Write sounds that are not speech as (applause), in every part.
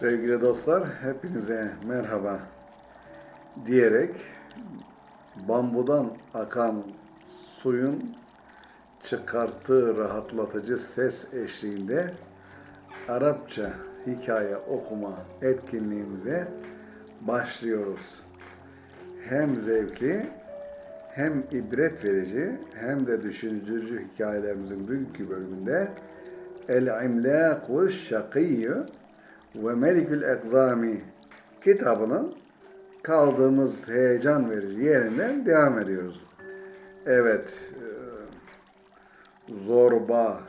Sevgili dostlar, hepinize merhaba diyerek bambudan akan suyun çıkarttığı rahatlatıcı ses eşliğinde Arapça hikaye okuma etkinliğimize başlıyoruz. Hem zevkli, hem ibret verici, hem de düşündürücü hikayelerimizin bugünkü bölümünde El-İmlâk ve Şakiyyü ve Melikül Ekzami kitabının kaldığımız heyecan verici yerinden devam ediyoruz. Evet, e, zorba,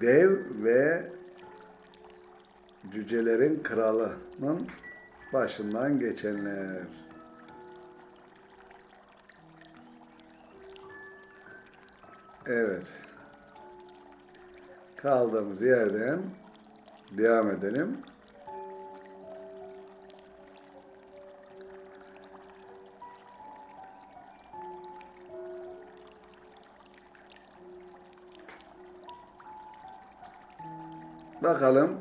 dev ve cücelerin kralının başından geçenler. Evet. Kaldığımız yerden devam edelim. Bakalım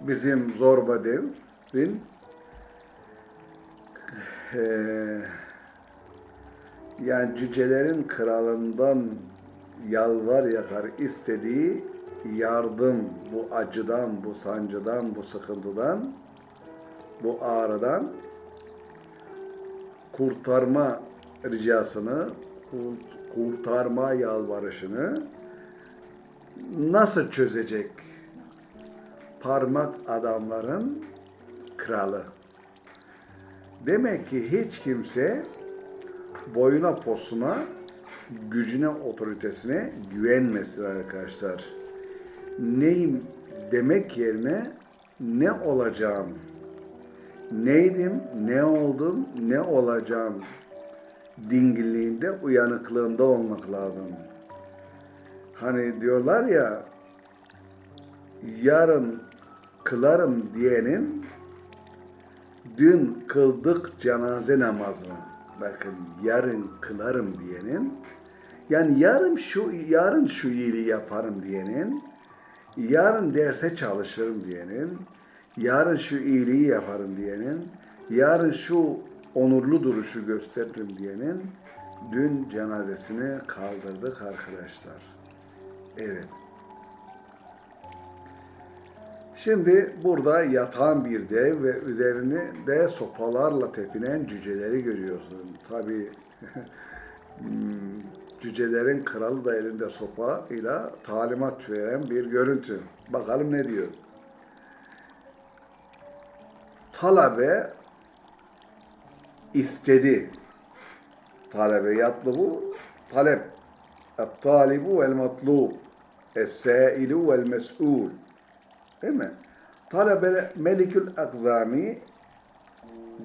bizim zorba devin eee yani cücelerin kralından yalvar yakar istediği yardım bu acıdan, bu sancıdan, bu sıkıntıdan, bu ağrıdan kurtarma ricasını, kurt- kurtarma yalvarışını nasıl çözecek parmak adamların kralı? Demek ki hiç kimse boyuna posuna, gücüne, otoritesine güvenmesin arkadaşlar. Neyim demek yerine ne olacağım, neydim, ne oldum, ne olacağım dingilliğinde, uyanıklığında olmak lazım. Hani diyorlar ya, yarın kılarım diyenin dün kıldık cenaze namazını bakın yarın kılarım diyenin yani yarın şu yarın şu iyiliği yaparım diyenin yarın derse çalışırım diyenin yarın şu iyiliği yaparım diyenin yarın şu onurlu duruşu gösteririm diyenin dün cenazesini kaldırdık arkadaşlar. Evet. Şimdi burada yatan bir dev ve üzerinde de sopalarla tepinen cüceleri görüyorsun. Tabi (laughs) cücelerin kralı da elinde sopa ile talimat veren bir görüntü. Bakalım ne diyor. Talabe istedi. Talebe yatlı bu. Talep. El-talibu vel-matlub. Es-sailu vel-mes'ul. Değil mi? Talebe Melikül Akzami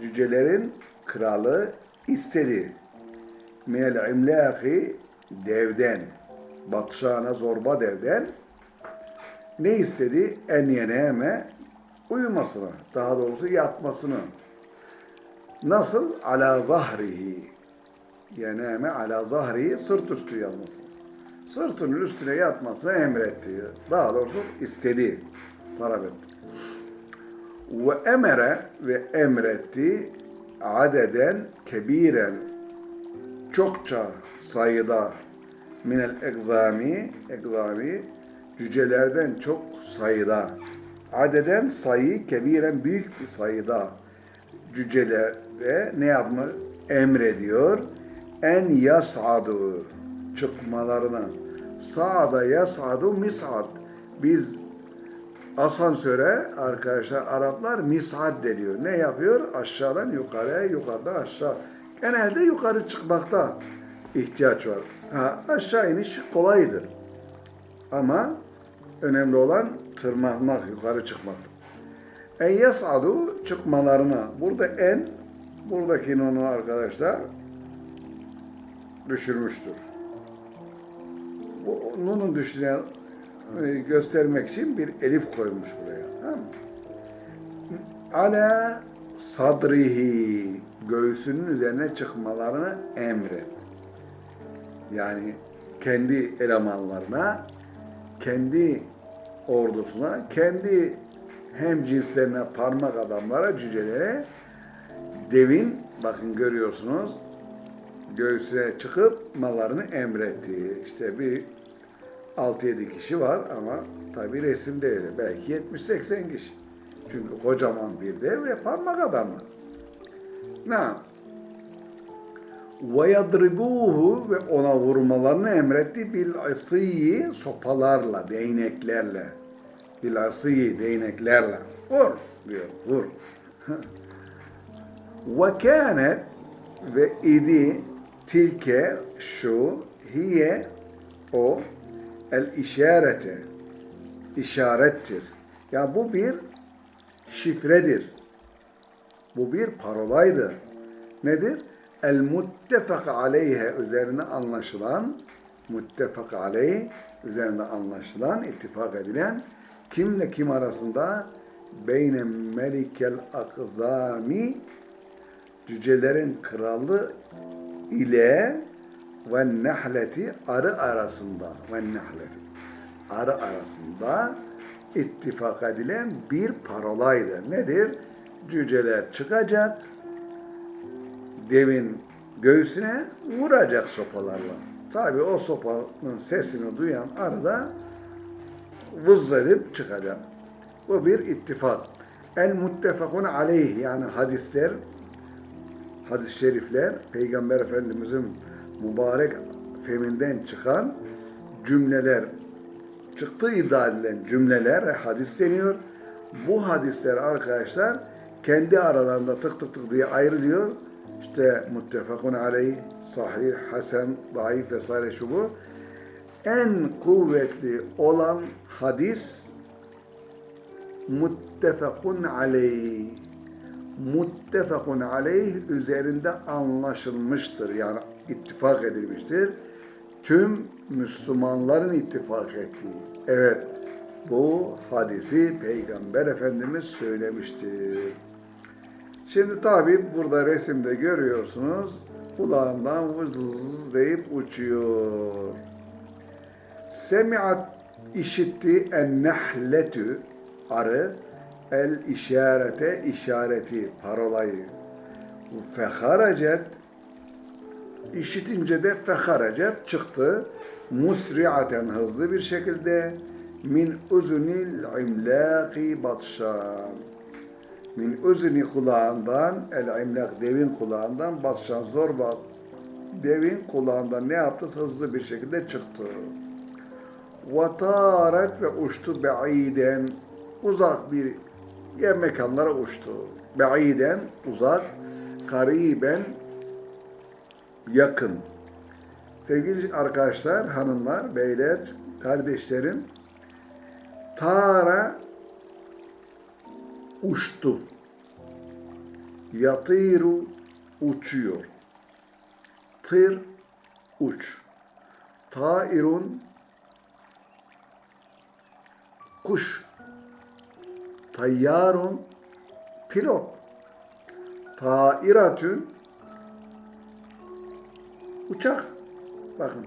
cücelerin kralı istedi. Minel imlaki devden, batşana zorba devden ne istedi? En yeneme uyumasını, daha doğrusu yatmasını. Nasıl? Ala zahrihi. Yeneme ala zahrihi sırt üstü yatmasını. Sırtının üstüne yatmasını emretti. Daha doğrusu istedi talep etti. Ve emere ve emretti adeden kebiren çokça sayıda minel egzami egzami cücelerden çok sayıda adeden sayı kebiren büyük bir sayıda cücelere ne yapma emrediyor en yasadu çıkmalarına sa'da yasadu mis'ad biz asansöre arkadaşlar Araplar misad deniyor. Ne yapıyor? Aşağıdan yukarıya, yukarıdan aşağı. Genelde yukarı çıkmakta ihtiyaç var. Ha, aşağı iniş kolaydır. Ama önemli olan tırmanmak, yukarı çıkmak. En yasadu çıkmalarına. Burada en, buradaki nonu arkadaşlar düşürmüştür. Bu nunun düşüren e, göstermek için bir elif koymuş buraya. Tamam? Ala sadrihi göğsünün üzerine çıkmalarını emret. Yani kendi elemanlarına kendi ordusuna, kendi hem cinslerine parmak adamlara, cücelere devin bakın görüyorsunuz göğsüne çıkıp mallarını emretti. İşte bir 6-7 kişi var ama tabi resim değil. Belki 70-80 kişi. Çünkü kocaman bir dev ve parmak adamı. Ne? Yadribuhu ve ona vurmalarını emretti bil asıyı sopalarla, değneklerle. Bil asıyı değneklerle. Vur diyor, vur. (laughs) kânet ve idi tilke şu hiye o el işarete işarettir. Ya bu bir şifredir. Bu bir parolaydı. Nedir? El muttefak aleyhe üzerine anlaşılan muttefak aleyh üzerinde anlaşılan, ittifak edilen kimle kim arasında beyne melikel akzami cücelerin kralı ile ve nehleti arı arasında ve nehleti arı arasında ittifak edilen bir parolaydı. Nedir? Cüceler çıkacak, devin göğsüne vuracak sopalarla. Tabi o sopanın sesini duyan arı da vız edip çıkacak. Bu bir ittifak. El muttefakun aleyh yani hadisler, hadis-i şerifler, Peygamber Efendimizin mübarek feminden çıkan cümleler, çıktığı iddia edilen cümleler hadis deniyor. Bu hadisler arkadaşlar kendi aralarında tık tık tık diye ayrılıyor. İşte muttefakun aleyh, sahih, hasen, daif vesaire şu bu. En kuvvetli olan hadis muttefakun aleyh. Muttefakun aleyh üzerinde anlaşılmıştır. Yani ittifak edilmiştir. Tüm Müslümanların ittifak ettiği. Evet, bu hadisi Peygamber Efendimiz söylemiştir. Şimdi tabi burada resimde görüyorsunuz kulağından vız vız deyip uçuyor. Semiat işitti en nehletü arı el işarete işareti parolayı. Feharacet işitince de feharacet çıktı. Musriaten hızlı bir şekilde min uzunil imlaki batşan min uzni kulağından el imlak devin kulağından batşan zorba devin kulağından ne yaptı? Hızlı bir şekilde çıktı. Vataret ve uçtu be'iden uzak bir yer mekanlara uçtu. Be'iden uzak, kariben yakın. Sevgili arkadaşlar, hanımlar, beyler, kardeşlerim, Tara uçtu. Yatiru uçuyor. Tır uç. Tairun kuş. Tayyarun pilot. Tairatün uçak. Bakın.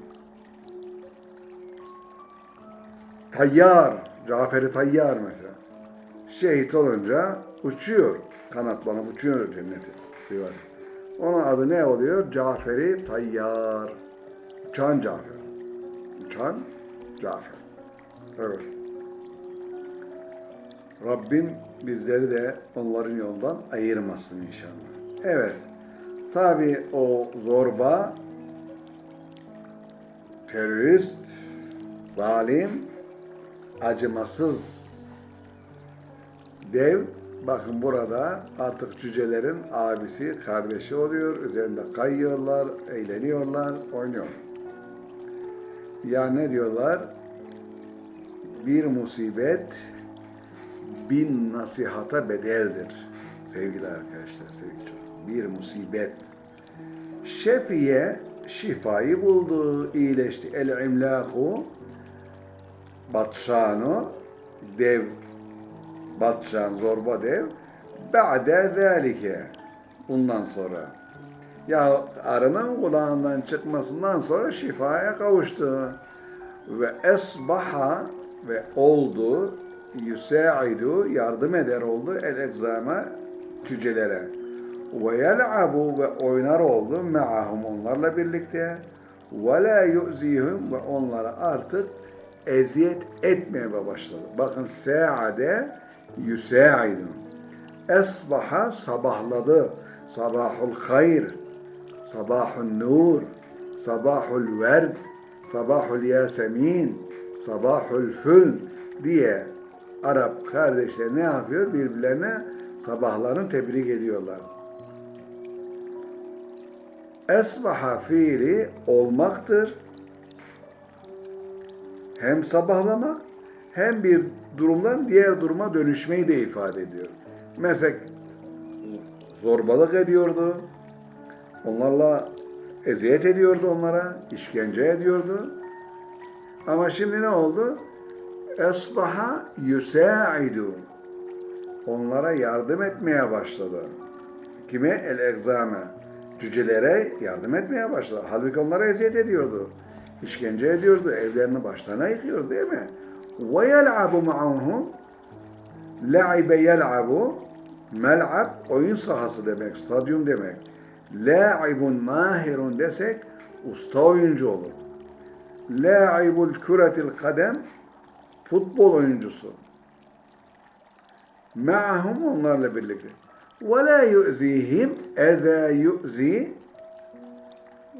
Tayyar. Caferi Tayyar mesela. Şehit olunca uçuyor. Kanatlanıp uçuyor cennete. Diyor. Onun adı ne oluyor? Caferi Tayyar. Uçan Cafer. Uçan Cafer. Evet. Rabbim bizleri de onların yoldan ayırmasın inşallah. Evet. Tabi o zorba, terörist, zalim, acımasız dev bakın burada artık cücelerin abisi, kardeşi oluyor. Üzerinde kayıyorlar, eğleniyorlar, oynuyor. Ya ne diyorlar? Bir musibet bin nasihata bedeldir. Sevgili arkadaşlar, sevgili çocuk. Bir musibet. Şefiye şifayı buldu, iyileşti. El imlaku batşanu dev batşan zorba dev ba'de zâlike bundan sonra ya arının kulağından çıkmasından sonra şifaya kavuştu. ve esbaha ve oldu yusaidu yardım eder oldu el egzama cücelere ve yel'abu ve oynar oldu me'ahum onlarla birlikte ve la yu'zihum ve onlara artık eziyet etmeye başladı. Bakın sa'ade yusaidu. Esbaha sabahladı. Sabahul hayr. Sabahul nur. Sabahul werd. Sabahul yasemin. Sabahul fül diye Arap kardeşler ne yapıyor? Birbirlerine sabahlarını tebrik ediyorlar. Esbaha fiili olmaktır. Hem sabahlamak hem bir durumdan diğer duruma dönüşmeyi de ifade ediyor. Mesela zorbalık ediyordu. Onlarla eziyet ediyordu onlara, işkence ediyordu. Ama şimdi ne oldu? Esbaha yusaidu. Onlara yardım etmeye başladı. Kime? El egzame. Cücelere yardım etmeye başladı. Halbuki onlara eziyet ediyordu. İşkence ediyordu. Evlerini başlarına yıkıyordu değil mi? Yel'abu ma'ahum. La'ibe yel'abu. Mel'ab oyun sahası demek, stadyum demek. La'ibun mahirun desek usta oyuncu olur. La'ibul küretil kadem futbol oyuncusu. Ma'ahum onlarla birlikte. Ve la yu'zihim eza yu'zi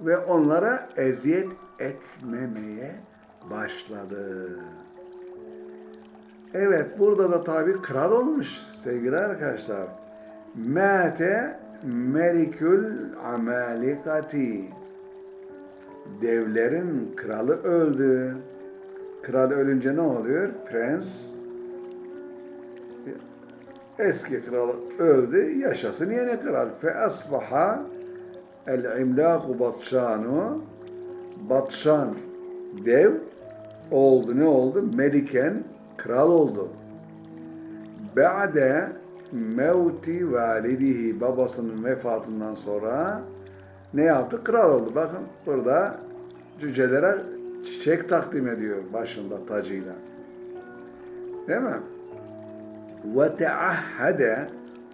ve onlara eziyet etmemeye başladı. Evet burada da tabi kral olmuş sevgili arkadaşlar. Mate melikül amalikati. Devlerin kralı öldü. Kral ölünce ne oluyor? Prens eski kral öldü. Yaşasın yeni kral. Fe asbaha el imlaku batşanu Batşan dev oldu. Ne oldu? Meliken kral oldu. Ba'de mevti validihi babasının vefatından sonra ne yaptı? Kral oldu. Bakın burada cücelere çiçek takdim ediyor başında tacıyla. Değil mi? Ve teahhade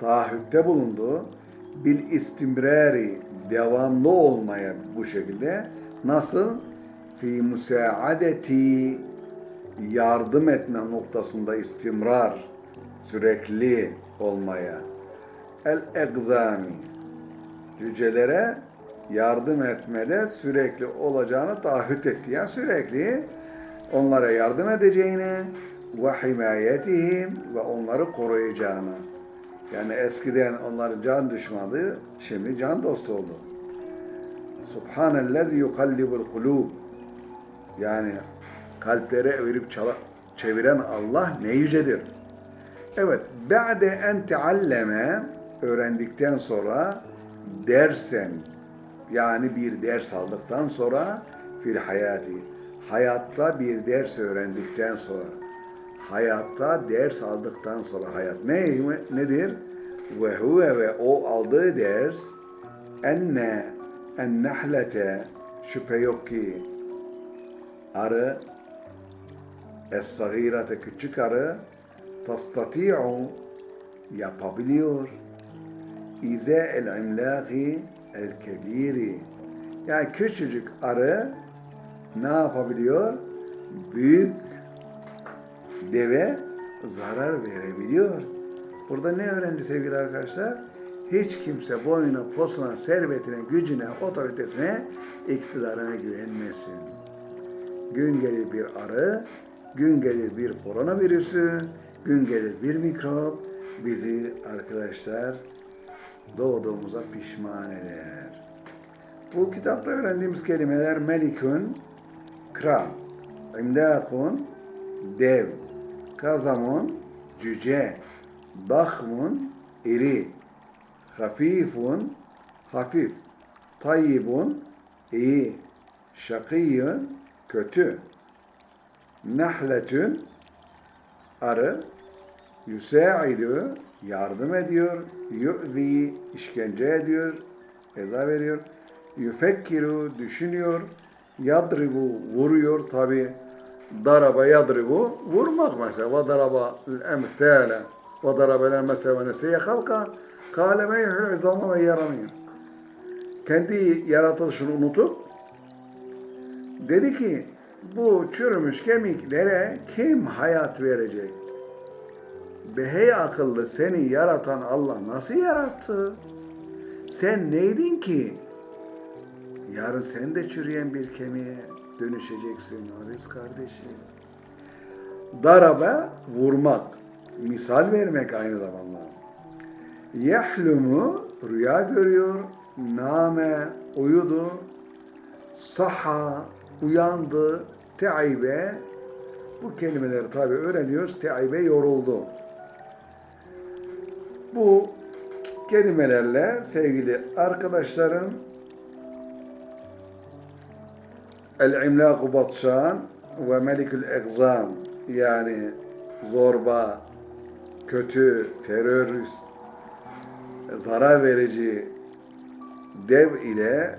taahhütte bulundu. bil istimrari devamlı olmaya bu şekilde. Nasıl? fi musaadeti yardım etme noktasında istimrar sürekli olmaya. El egzami cücelere yardım etmede sürekli olacağını taahhüt etti. Yani sürekli onlara yardım edeceğini ve himayetihim ve onları koruyacağını. Yani eskiden onların can düşmanı, şimdi can dostu oldu. Subhanellezi yukallibul kulub. Yani kalplere evirip çeviren Allah ne yücedir. Evet, ba'de en tealleme öğrendikten sonra dersen yani bir ders aldıktan sonra fil hayati hayatta bir ders öğrendikten sonra hayatta ders aldıktan sonra hayat ne nedir? Ve huve ve o aldığı ders enne en nahlete şüphe yok ki arı es-sagirate küçük arı tastati'u yapabiliyor ize el imlaki el kebiri yani küçücük arı ne yapabiliyor? Büyük deve zarar verebiliyor. Burada ne öğrendi sevgili arkadaşlar? Hiç kimse boyuna, posuna, servetine, gücüne, otoritesine, iktidarına güvenmesin. Gün gelir bir arı, gün gelir bir koronavirüsü, gün gelir bir mikrop bizi arkadaşlar doğduğumuza pişman eder. Bu kitapta öğrendiğimiz kelimeler melikün, kral, imdakun, dev, kazamun, cüce, dahmun, iri, hafifun, hafif, tayyibun, iyi, şakiyun, kötü, nahletün, arı, yüsaidu, yardım ediyor, yu'zi, işkence ediyor, eza veriyor, yüfekkiru, düşünüyor, yadribu, vuruyor tabi, daraba yadribu vurmak mesela. Ve daraba emthale ve daraba lel mesela ve nesiye halka kâle me yuhul izama ve yaramîn. Kendi yaratılışını unutup dedi ki bu çürümüş kemiklere kim hayat verecek? Be hey akıllı seni yaratan Allah nasıl yarattı? Sen neydin ki? Yarın sen de çürüyen bir kemiğe dönüşeceksin Aziz kardeşim. Daraba vurmak, misal vermek aynı zamanda. Yahlumu rüya görüyor, name uyudu, saha uyandı, teibe bu kelimeleri tabi öğreniyoruz. Teibe yoruldu. Bu kelimelerle sevgili arkadaşlarım El-İmlâku Batşan ve Melikül Egzam yani zorba, kötü, terörist, zarar verici dev ile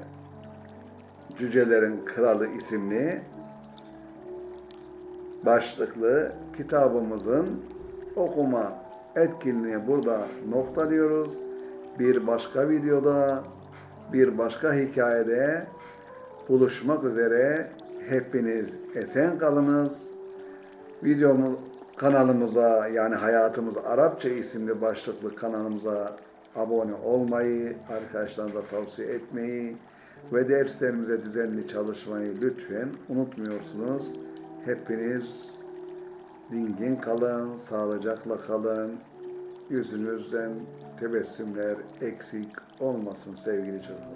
Cücelerin Kralı isimli başlıklı kitabımızın okuma etkinliği burada noktalıyoruz. Bir başka videoda, bir başka hikayede buluşmak üzere hepiniz esen kalınız. Videomuz kanalımıza yani Hayatımız Arapça isimli başlıklı kanalımıza abone olmayı, arkadaşlarınıza tavsiye etmeyi ve derslerimize düzenli çalışmayı lütfen unutmuyorsunuz. Hepiniz dingin kalın, sağlıcakla kalın. Yüzünüzden tebessümler eksik olmasın sevgili çocuklar.